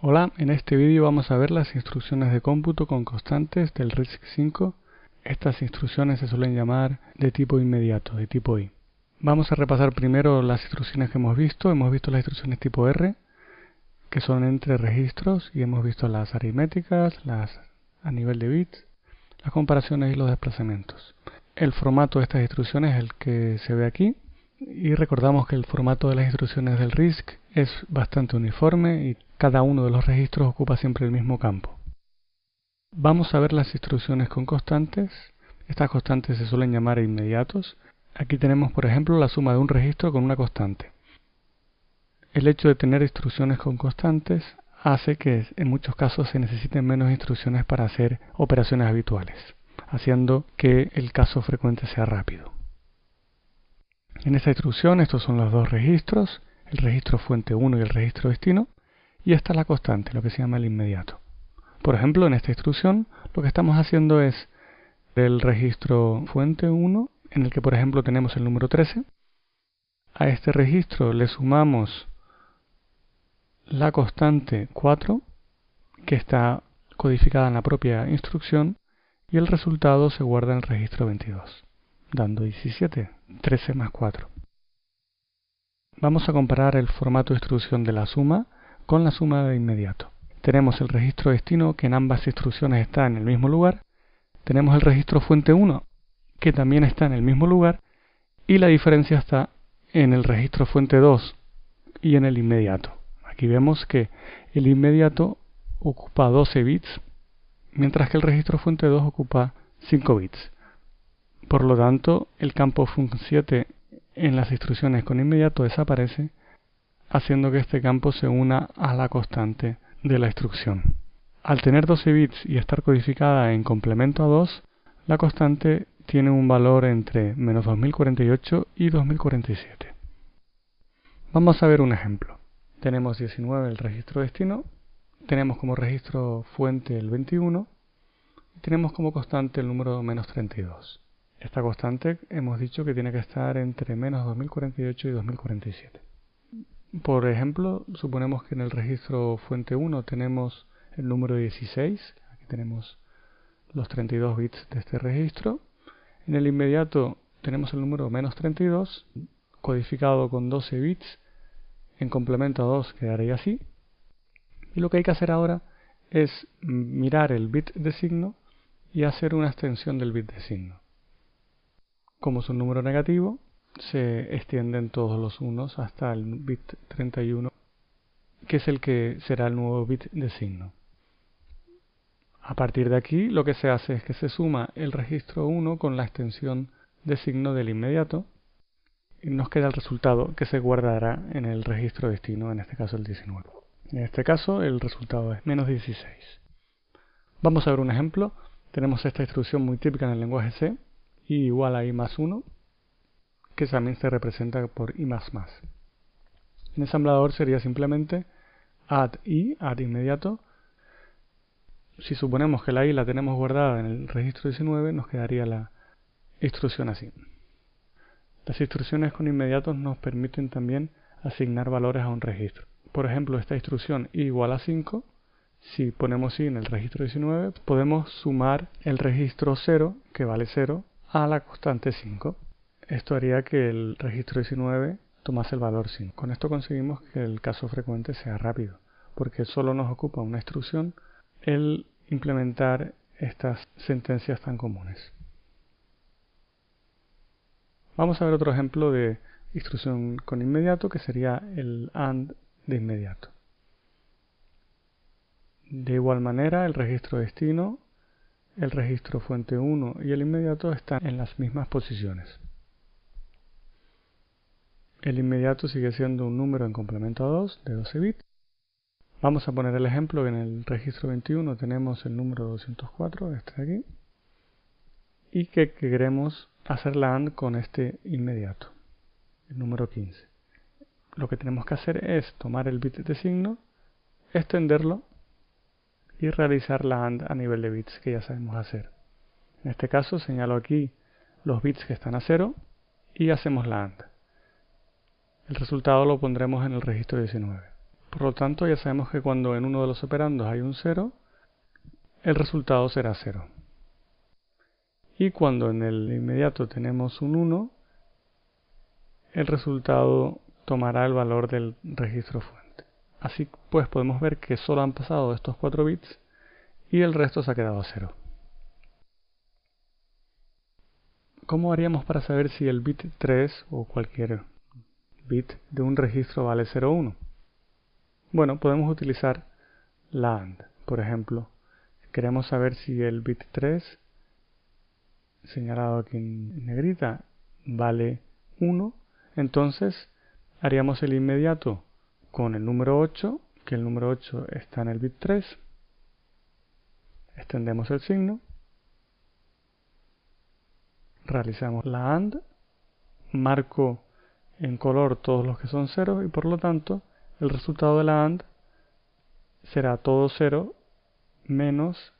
Hola, en este vídeo vamos a ver las instrucciones de cómputo con constantes del RISC-V. Estas instrucciones se suelen llamar de tipo inmediato, de tipo I. Vamos a repasar primero las instrucciones que hemos visto. Hemos visto las instrucciones tipo R, que son entre registros, y hemos visto las aritméticas, las a nivel de bits, las comparaciones y los desplazamientos. El formato de estas instrucciones es el que se ve aquí. Y recordamos que el formato de las instrucciones del RISC es bastante uniforme y cada uno de los registros ocupa siempre el mismo campo. Vamos a ver las instrucciones con constantes. Estas constantes se suelen llamar inmediatos. Aquí tenemos, por ejemplo, la suma de un registro con una constante. El hecho de tener instrucciones con constantes hace que en muchos casos se necesiten menos instrucciones para hacer operaciones habituales, haciendo que el caso frecuente sea rápido. En esta instrucción estos son los dos registros, el registro fuente 1 y el registro destino, y esta es la constante, lo que se llama el inmediato. Por ejemplo, en esta instrucción lo que estamos haciendo es del registro fuente 1, en el que por ejemplo tenemos el número 13, a este registro le sumamos la constante 4, que está codificada en la propia instrucción, y el resultado se guarda en el registro 22 dando 17, 13 más 4. Vamos a comparar el formato de instrucción de la suma con la suma de inmediato. Tenemos el registro destino que en ambas instrucciones está en el mismo lugar. Tenemos el registro fuente 1 que también está en el mismo lugar. Y la diferencia está en el registro fuente 2 y en el inmediato. Aquí vemos que el inmediato ocupa 12 bits, mientras que el registro fuente 2 ocupa 5 bits. Por lo tanto, el campo func7 en las instrucciones con inmediato desaparece, haciendo que este campo se una a la constante de la instrucción. Al tener 12 bits y estar codificada en complemento a 2, la constante tiene un valor entre menos 2048 y 2047. Vamos a ver un ejemplo. Tenemos 19 el registro destino, tenemos como registro fuente el 21 y tenemos como constante el número menos 32. Esta constante hemos dicho que tiene que estar entre menos 2048 y 2047. Por ejemplo, suponemos que en el registro fuente 1 tenemos el número 16, aquí tenemos los 32 bits de este registro. En el inmediato tenemos el número menos 32, codificado con 12 bits, en complemento a 2 quedaría así. Y lo que hay que hacer ahora es mirar el bit de signo y hacer una extensión del bit de signo. Como es un número negativo, se extienden todos los unos hasta el bit 31, que es el que será el nuevo bit de signo. A partir de aquí, lo que se hace es que se suma el registro 1 con la extensión de signo del inmediato y nos queda el resultado que se guardará en el registro destino, en este caso el 19. En este caso, el resultado es menos 16. Vamos a ver un ejemplo. Tenemos esta instrucción muy típica en el lenguaje C, y igual a i más 1, que también se representa por i más más. En ensamblador sería simplemente add i, add inmediato. Si suponemos que la i la tenemos guardada en el registro 19, nos quedaría la instrucción así. Las instrucciones con inmediatos nos permiten también asignar valores a un registro. Por ejemplo, esta instrucción i igual a 5, si ponemos i en el registro 19, podemos sumar el registro 0, que vale 0, a la constante 5. Esto haría que el registro 19 tomase el valor 5. Con esto conseguimos que el caso frecuente sea rápido, porque solo nos ocupa una instrucción el implementar estas sentencias tan comunes. Vamos a ver otro ejemplo de instrucción con inmediato que sería el AND de inmediato. De igual manera, el registro destino el registro fuente 1 y el inmediato están en las mismas posiciones. El inmediato sigue siendo un número en complemento a 2 de 12 bits. Vamos a poner el ejemplo que en el registro 21 tenemos el número 204, este de aquí, y que queremos hacer la AND con este inmediato, el número 15. Lo que tenemos que hacer es tomar el bit de signo, extenderlo y realizar la AND a nivel de bits que ya sabemos hacer. En este caso señalo aquí los bits que están a 0 y hacemos la AND. El resultado lo pondremos en el registro 19. Por lo tanto, ya sabemos que cuando en uno de los operandos hay un 0, el resultado será 0. Y cuando en el inmediato tenemos un 1, el resultado tomará el valor del registro fuente. Así pues podemos ver que solo han pasado estos 4 bits y el resto se ha quedado a 0. ¿Cómo haríamos para saber si el bit 3 o cualquier bit de un registro vale 0 o 1? Bueno, podemos utilizar la AND. Por ejemplo, queremos saber si el bit 3, señalado aquí en negrita, vale 1, entonces haríamos el inmediato con el número 8, que el número 8 está en el bit 3, extendemos el signo, realizamos la AND, marco en color todos los que son ceros y por lo tanto el resultado de la AND será todo 0 menos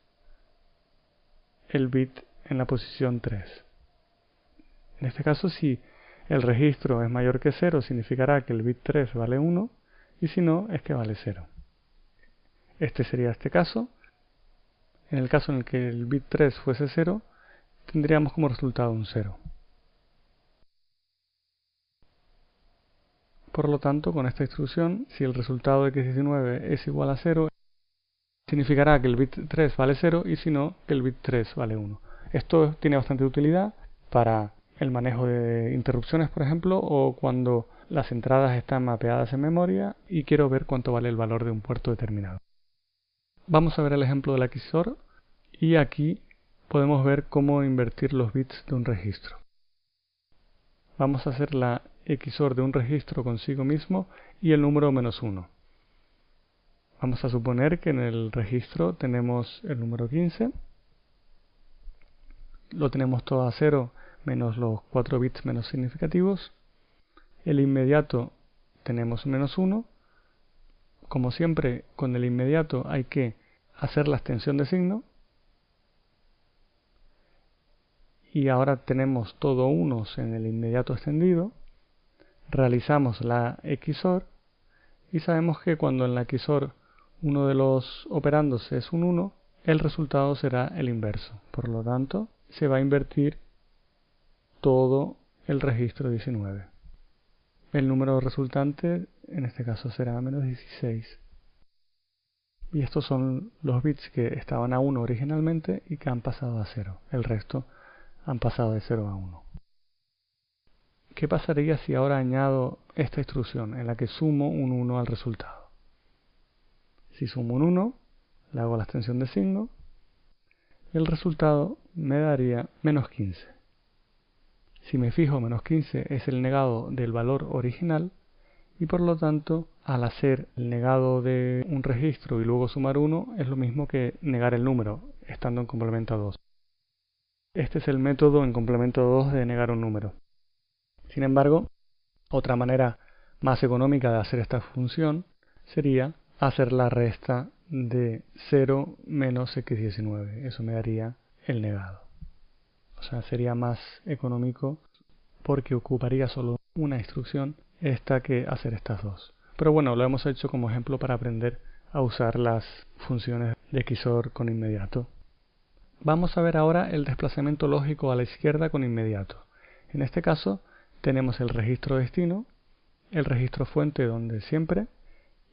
el bit en la posición 3. En este caso, si el registro es mayor que 0, significará que el bit 3 vale 1, y si no, es que vale 0. Este sería este caso. En el caso en el que el bit 3 fuese 0, tendríamos como resultado un 0. Por lo tanto, con esta instrucción, si el resultado de x19 es igual a 0, significará que el bit 3 vale 0 y si no, que el bit 3 vale 1. Esto tiene bastante utilidad para el manejo de interrupciones, por ejemplo, o cuando las entradas están mapeadas en memoria y quiero ver cuánto vale el valor de un puerto determinado. Vamos a ver el ejemplo del XOR y aquí podemos ver cómo invertir los bits de un registro. Vamos a hacer la XOR de un registro consigo mismo y el número menos 1. Vamos a suponer que en el registro tenemos el número 15, lo tenemos todo a 0 menos los 4 bits menos significativos, el inmediato tenemos menos 1, como siempre con el inmediato hay que hacer la extensión de signo, y ahora tenemos todo unos en el inmediato extendido, realizamos la XOR y sabemos que cuando en la XOR uno de los operandos es un 1, el resultado será el inverso. Por lo tanto, se va a invertir todo el registro 19. El número resultante en este caso será menos 16. Y estos son los bits que estaban a 1 originalmente y que han pasado a 0. El resto han pasado de 0 a 1. ¿Qué pasaría si ahora añado esta instrucción en la que sumo un 1 al resultado? Si sumo un 1, le hago la extensión de signo, el resultado me daría menos 15. Si me fijo, menos 15 es el negado del valor original y por lo tanto, al hacer el negado de un registro y luego sumar 1 es lo mismo que negar el número, estando en complemento a 2. Este es el método en complemento 2 de negar un número. Sin embargo, otra manera más económica de hacer esta función sería hacer la resta de 0 menos x19. Eso me daría el negado. O sea, sería más económico porque ocuparía solo una instrucción esta que hacer estas dos. Pero bueno, lo hemos hecho como ejemplo para aprender a usar las funciones de XOR con inmediato. Vamos a ver ahora el desplazamiento lógico a la izquierda con inmediato. En este caso tenemos el registro destino, el registro fuente donde siempre,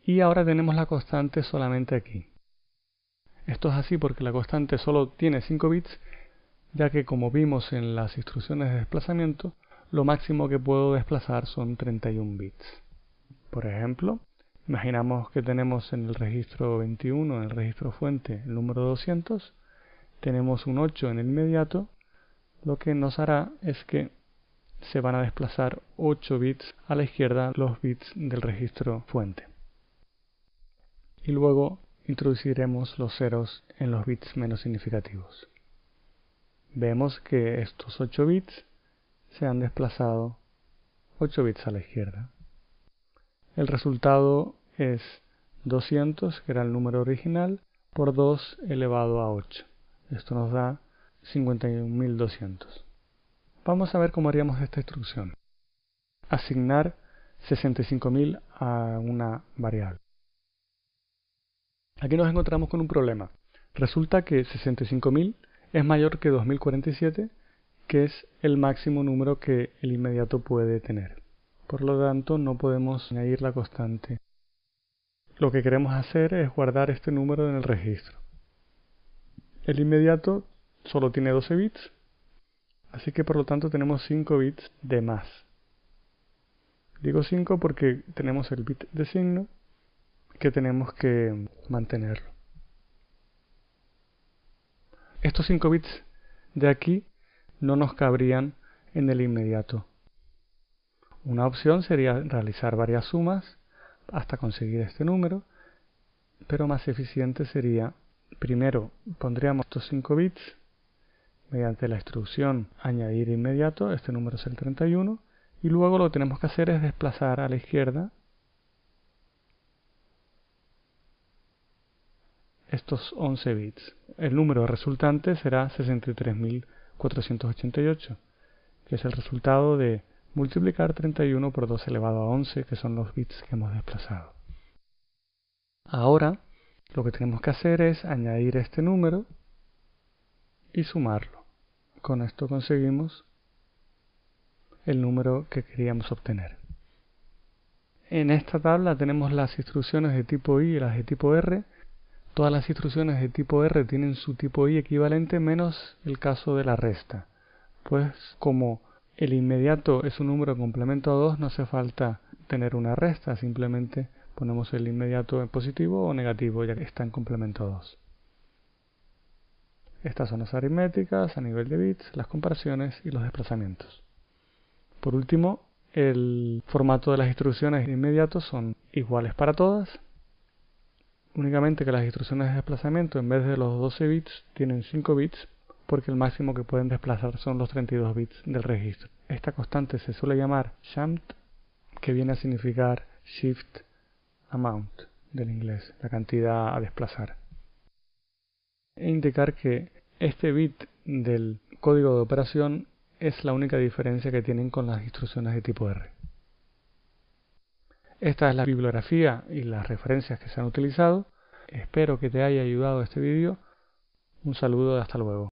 y ahora tenemos la constante solamente aquí. Esto es así porque la constante solo tiene 5 bits, ya que como vimos en las instrucciones de desplazamiento, lo máximo que puedo desplazar son 31 bits. Por ejemplo, imaginamos que tenemos en el registro 21, en el registro fuente, el número 200, tenemos un 8 en el inmediato, lo que nos hará es que se van a desplazar 8 bits a la izquierda los bits del registro fuente. Y luego introduciremos los ceros en los bits menos significativos. Vemos que estos 8 bits se han desplazado 8 bits a la izquierda. El resultado es 200, que era el número original, por 2 elevado a 8. Esto nos da 51.200. Vamos a ver cómo haríamos esta instrucción. Asignar 65.000 a una variable. Aquí nos encontramos con un problema. Resulta que 65.000 es mayor que 2047, que es el máximo número que el inmediato puede tener. Por lo tanto, no podemos añadir la constante. Lo que queremos hacer es guardar este número en el registro. El inmediato solo tiene 12 bits, así que por lo tanto tenemos 5 bits de más. Digo 5 porque tenemos el bit de signo que tenemos que mantenerlo. Estos 5 bits de aquí no nos cabrían en el inmediato. Una opción sería realizar varias sumas hasta conseguir este número, pero más eficiente sería, primero pondríamos estos 5 bits mediante la instrucción añadir inmediato, este número es el 31, y luego lo que tenemos que hacer es desplazar a la izquierda estos 11 bits. El número resultante será 63.488, que es el resultado de multiplicar 31 por 2 elevado a 11, que son los bits que hemos desplazado. Ahora, lo que tenemos que hacer es añadir este número y sumarlo. Con esto conseguimos el número que queríamos obtener. En esta tabla tenemos las instrucciones de tipo I y las de tipo R, Todas las instrucciones de tipo R tienen su tipo I equivalente menos el caso de la resta. Pues como el inmediato es un número complemento a 2, no hace falta tener una resta, simplemente ponemos el inmediato en positivo o negativo ya que está en complemento a 2. Estas son las aritméticas a nivel de bits, las comparaciones y los desplazamientos. Por último, el formato de las instrucciones de inmediato son iguales para todas únicamente que las instrucciones de desplazamiento en vez de los 12 bits tienen 5 bits porque el máximo que pueden desplazar son los 32 bits del registro. Esta constante se suele llamar SHAMT, que viene a significar Shift Amount del inglés, la cantidad a desplazar. E indicar que este bit del código de operación es la única diferencia que tienen con las instrucciones de tipo R. Esta es la bibliografía y las referencias que se han utilizado. Espero que te haya ayudado este vídeo. Un saludo y hasta luego.